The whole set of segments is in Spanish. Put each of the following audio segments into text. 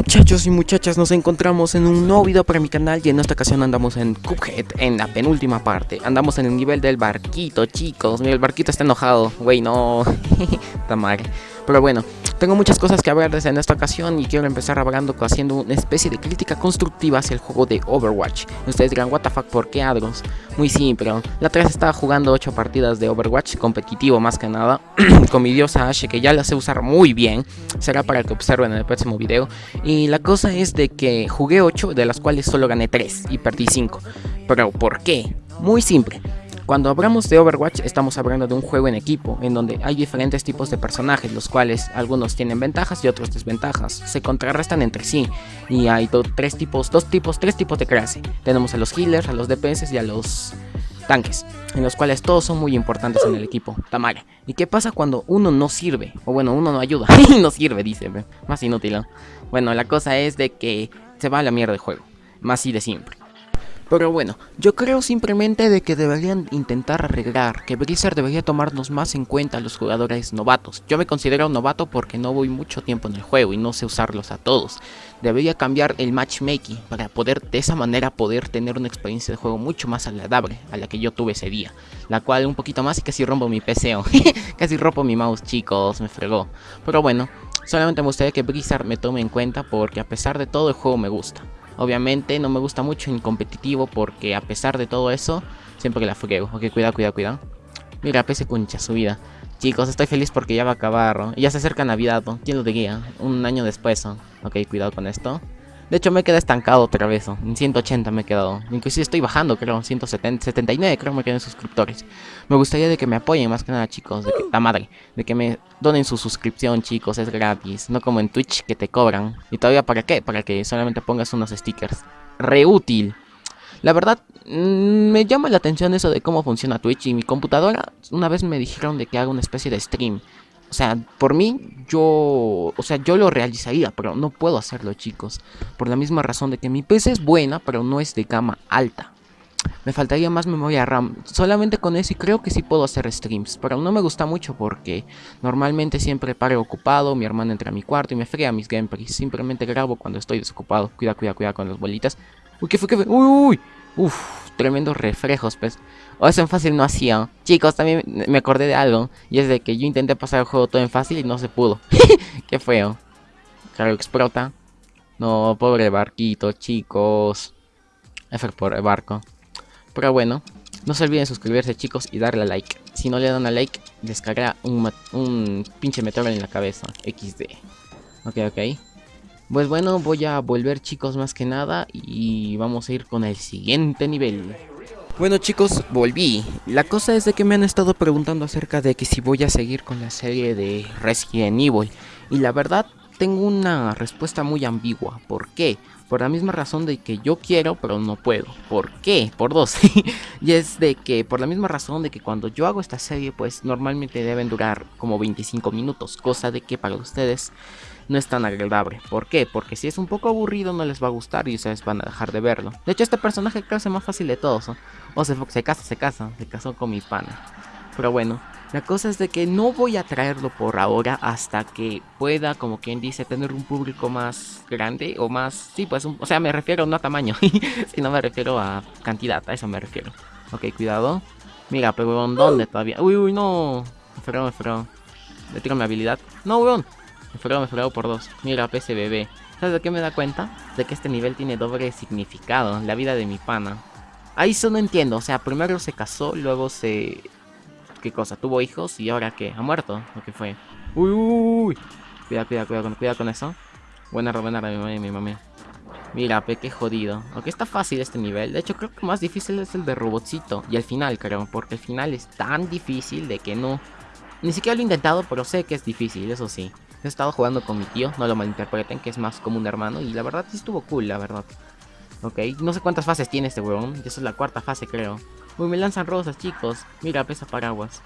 Muchachos y muchachas, nos encontramos en un nuevo video para mi canal y en esta ocasión andamos en Cuphead, en la penúltima parte. Andamos en el nivel del barquito, chicos. Mira, el barquito está enojado. Güey, no. Está mal. Pero bueno, tengo muchas cosas que hablar desde en esta ocasión y quiero empezar hablando haciendo una especie de crítica constructiva hacia el juego de Overwatch. Ustedes dirán, what the fuck, ¿por qué Adros? Muy simple, la 3 estaba jugando 8 partidas de Overwatch, competitivo más que nada, con mi diosa Ashe que ya la sé usar muy bien, será para que observen en el próximo video. Y la cosa es de que jugué 8, de las cuales solo gané 3 y perdí 5. Pero ¿por qué? Muy simple. Cuando hablamos de Overwatch estamos hablando de un juego en equipo, en donde hay diferentes tipos de personajes, los cuales algunos tienen ventajas y otros desventajas, se contrarrestan entre sí, y hay tres tipos, dos tipos, tres tipos de clase. Tenemos a los healers, a los DPS y a los tanques, en los cuales todos son muy importantes en el equipo. Tamara. ¿Y qué pasa cuando uno no sirve? O bueno, uno no ayuda no sirve, dice, más inútil. Bueno, la cosa es de que se va a la mierda el juego, más y de siempre. Pero bueno, yo creo simplemente de que deberían intentar arreglar, que Blizzard debería tomarnos más en cuenta a los jugadores novatos. Yo me considero un novato porque no voy mucho tiempo en el juego y no sé usarlos a todos. Debería cambiar el matchmaking para poder de esa manera poder tener una experiencia de juego mucho más agradable a la que yo tuve ese día. La cual un poquito más y casi rompo mi PC, casi rompo mi mouse chicos, me fregó. Pero bueno, solamente me gustaría que Blizzard me tome en cuenta porque a pesar de todo el juego me gusta. Obviamente no me gusta mucho en competitivo porque a pesar de todo eso, siempre la fuego. Ok, cuidado, cuidado, cuidado. Mira, pese concha, subida. Chicos, estoy feliz porque ya va a acabar. Ya se acerca Navidad, ¿quién lo diría? Un año después. Ok, cuidado con esto. De hecho me quedé estancado otra vez, en 180 me he quedado. Inclusive estoy bajando, creo, 170, 79 creo me quedé suscriptores. Me gustaría de que me apoyen más que nada, chicos, la madre, de que me donen su suscripción, chicos, es gratis. No como en Twitch que te cobran. ¿Y todavía para qué? Para que solamente pongas unos stickers. Reútil. La verdad, mm, me llama la atención eso de cómo funciona Twitch y mi computadora. Una vez me dijeron de que haga una especie de stream. O sea, por mí, yo, o sea, yo lo realizaría, pero no puedo hacerlo, chicos. Por la misma razón de que mi PC es buena, pero no es de gama alta. Me faltaría más memoria RAM. Solamente con eso y creo que sí puedo hacer streams. Pero no me gusta mucho porque normalmente siempre paro ocupado. Mi hermana entra a mi cuarto y me frea mis gameplays. Simplemente grabo cuando estoy desocupado. Cuida, cuida, cuida con las bolitas. Uy, ¿qué fue? ¿Qué fue? Uy, uy. Uf, tremendos reflejos, pues. O eso en fácil no hacía. Chicos, también me acordé de algo. Y es de que yo intenté pasar el juego todo en fácil y no se pudo. Qué feo. Claro, explota. No, pobre barquito, chicos. F por el barco. Pero bueno, no se olviden suscribirse, chicos, y darle a like. Si no le dan a like, descarga un, un pinche meteoro en la cabeza. XD. Ok, ok. Pues bueno, voy a volver chicos más que nada y vamos a ir con el siguiente nivel. Bueno chicos, volví. La cosa es de que me han estado preguntando acerca de que si voy a seguir con la serie de Resident Evil. Y la verdad, tengo una respuesta muy ambigua. ¿Por qué? Por la misma razón de que yo quiero, pero no puedo. ¿Por qué? Por dos. y es de que, por la misma razón de que cuando yo hago esta serie, pues normalmente deben durar como 25 minutos. Cosa de que para ustedes no es tan agradable. ¿Por qué? Porque si es un poco aburrido no les va a gustar y ustedes van a dejar de verlo. De hecho este personaje creo más fácil de todos. O se, se casa, se casa, se casó con mi pana. Pero bueno, la cosa es de que no voy a traerlo por ahora hasta que pueda, como quien dice, tener un público más grande o más... Sí, pues, o sea, me refiero no a tamaño, sino me refiero a cantidad, a eso me refiero. Ok, cuidado. Mira, pero ¿dónde todavía? Uy, uy, no. Me fregó, me fregó. Le tiro mi habilidad. No, weón. Me fregó, me fregó por dos. Mira, PSBB. ¿Sabes de qué me da cuenta? De que este nivel tiene doble significado. La vida de mi pana. Ahí eso no entiendo. O sea, primero se casó, luego se... ¿Qué cosa? Tuvo hijos y ahora qué? ¿Ha muerto? ¿O qué fue? Uy, uy, uy. Cuidado, cuidado, cuidado, cuidado con eso. Buena, buena, mi mami, mi mami. Mira, pe, qué jodido. Aunque está fácil este nivel. De hecho, creo que más difícil es el de robotcito. Y el final, creo. Porque el final es tan difícil de que no... Ni siquiera lo he intentado, pero sé que es difícil, eso sí. He estado jugando con mi tío, no lo malinterpreten, que es más como un hermano. Y la verdad sí estuvo cool, la verdad. Ok, no sé cuántas fases tiene este huevón. Esa es la cuarta fase, creo. Uy, me lanzan rosas, chicos. Mira, pesa paraguas.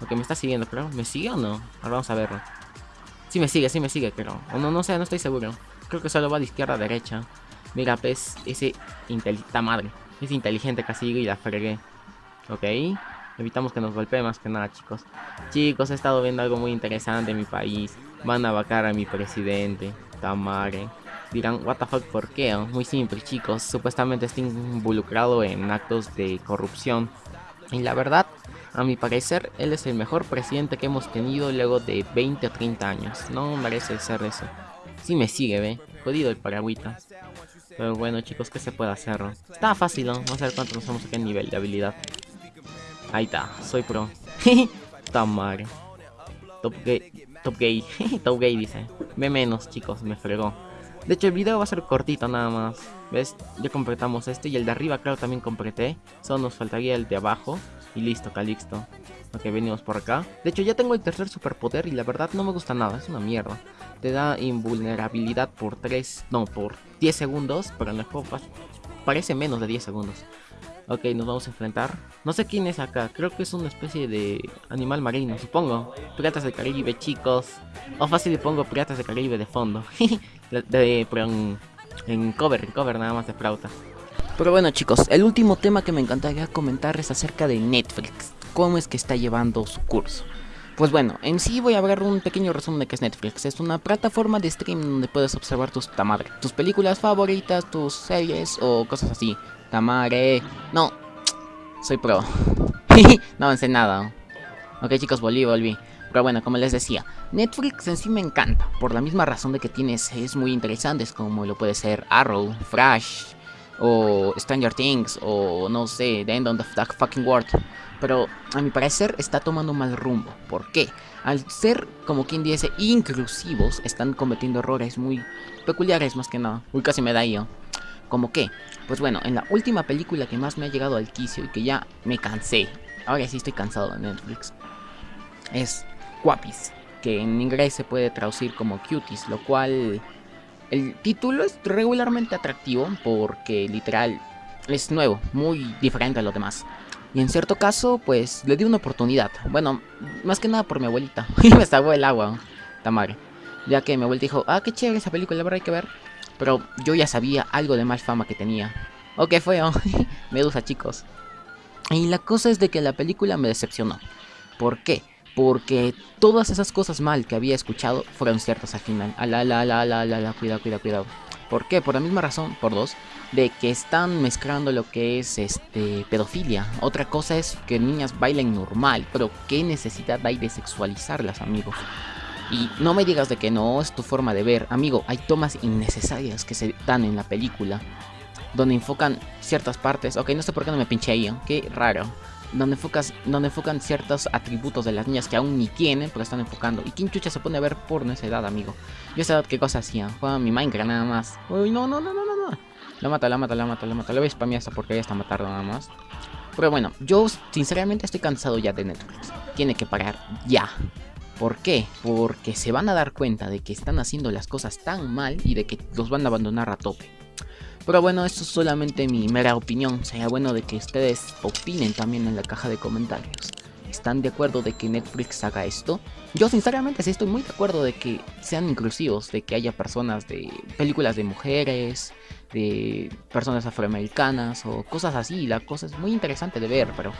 Ok, me está siguiendo, creo. ¿Me sigue o no? Ahora vamos a verlo. Sí me sigue, sí me sigue, creo. O no, no sé, no estoy seguro. Creo que solo va de izquierda a derecha. Mira, pues, ese inteligente madre. Es inteligente casi y la fregué. Ok. Evitamos que nos golpee más que nada, chicos. Chicos, he estado viendo algo muy interesante en mi país. Van a vacar a mi presidente. Tamare. Dirán, what the fuck, ¿por qué? Muy simple, chicos. Supuestamente está involucrado en actos de corrupción. Y la verdad, a mi parecer, él es el mejor presidente que hemos tenido luego de 20 o 30 años. No merece ser eso. Si me sigue, ve. Jodido el paragüita. Pero bueno, chicos, ¿qué se puede hacer? Está fácil, ¿no? Vamos a ver cuánto nos vamos a en nivel de habilidad. Ahí está, soy pro. Tamar. Top gay. Top gay. Top gay dice. Ve menos, chicos, me fregó. De hecho, el video va a ser cortito nada más. ¿Ves? Ya completamos este y el de arriba, claro, también completé. Solo nos faltaría el de abajo. Y listo, Calixto. Ok, venimos por acá. De hecho, ya tengo el tercer superpoder y la verdad no me gusta nada. Es una mierda. Te da invulnerabilidad por 3... No, por 10 segundos. Pero en el juego parece menos de 10 segundos. Ok, nos vamos a enfrentar. No sé quién es acá. Creo que es una especie de animal marino, supongo. Piratas del Caribe, chicos. O fácil le pongo Piratas del Caribe de fondo. de, pero en, cover, en cover nada más de flauta. Pero bueno chicos, el último tema que me encantaría comentar es acerca de Netflix. Cómo es que está llevando su curso. Pues bueno, en sí voy a ver un pequeño resumen de qué es Netflix. Es una plataforma de stream donde puedes observar tus tamadre, tus películas favoritas, tus series o cosas así. Tamare. No, soy pro. no avancé nada. Ok chicos, volví, volví. Pero bueno, como les decía, Netflix en sí me encanta, por la misma razón de que tiene series muy interesantes como lo puede ser Arrow, Flash, o Stranger Things, o no sé, The End of the Fucking World. Pero a mi parecer está tomando mal rumbo. ¿Por qué? Al ser, como quien dice, inclusivos, están cometiendo errores muy peculiares más que nada. Uy, casi me da yo. ¿Cómo qué? Pues bueno, en la última película que más me ha llegado al quicio y que ya me cansé, ahora sí estoy cansado de Netflix, es Guapis, que en inglés se puede traducir como Cuties, lo cual el título es regularmente atractivo porque literal es nuevo, muy diferente a lo demás. Y en cierto caso, pues le di una oportunidad. Bueno, más que nada por mi abuelita. Y me salvó el agua, Tamar. Ya que mi abuelita dijo, ah, qué chévere esa película, la verdad hay que ver. Pero yo ya sabía algo de mal fama que tenía. O qué fue, Medusa, chicos. Y la cosa es de que la película me decepcionó. ¿Por qué? Porque todas esas cosas mal que había escuchado fueron ciertas al final. Ala, la, la, la, la, la, cuidado, cuidado, cuidado. ¿Por qué? Por la misma razón, por dos, de que están mezclando lo que es este pedofilia. Otra cosa es que niñas bailen normal, pero ¿qué necesidad hay de sexualizarlas, amigo? Y no me digas de que no es tu forma de ver, amigo, hay tomas innecesarias que se dan en la película, donde enfocan ciertas partes. Ok, no sé por qué no me pinché ahí, ¿eh? qué raro donde, enfocas, donde enfocan ciertos atributos de las niñas que aún ni tienen, pero están enfocando. ¿Y quién chucha se pone a ver porno esa edad, amigo? Yo esa edad qué cosa hacía, jugaba mi Minecraft nada más. Uy, no, no, no, no, no, no. La mata, la mata, la mata, la mata. Le voy a spamear esta porque ya está matando nada más. Pero bueno, yo sinceramente estoy cansado ya de Netflix. Tiene que parar ya. ¿Por qué? Porque se van a dar cuenta de que están haciendo las cosas tan mal y de que los van a abandonar a tope. Pero bueno, esto es solamente mi mera opinión. Sería bueno de que ustedes opinen también en la caja de comentarios. ¿Están de acuerdo de que Netflix haga esto? Yo sinceramente sí estoy muy de acuerdo de que sean inclusivos, de que haya personas de películas de mujeres, de personas afroamericanas o cosas así. La cosa es muy interesante de ver, pero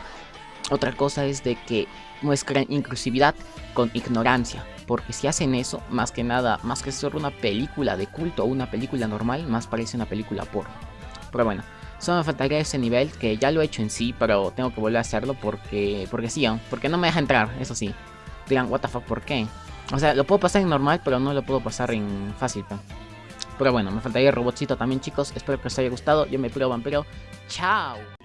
otra cosa es de que muestran inclusividad con ignorancia. Porque si hacen eso, más que nada, más que ser una película de culto o una película normal, más parece una película porno. Pero bueno, solo me faltaría ese nivel, que ya lo he hecho en sí, pero tengo que volver a hacerlo porque, porque sí, porque no me deja entrar, eso sí. Digan, what the fuck, ¿por qué? O sea, lo puedo pasar en normal, pero no lo puedo pasar en fácil. Pero bueno, me faltaría el robotcito también, chicos. Espero que os haya gustado. Yo me pruebo vampiro. ¡Chao!